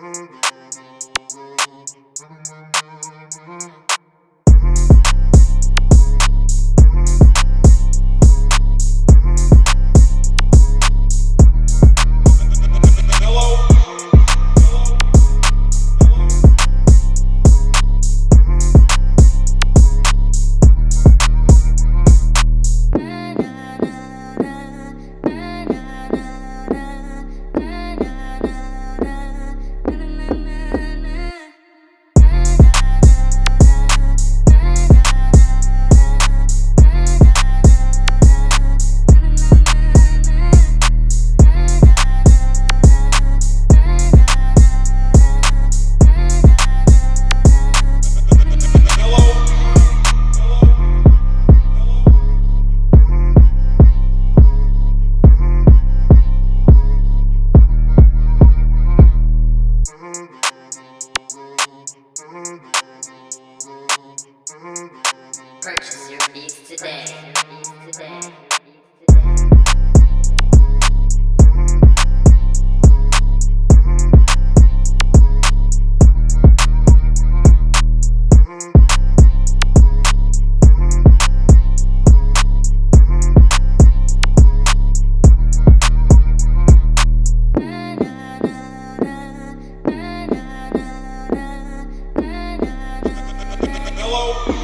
Mm-hmm. Hello.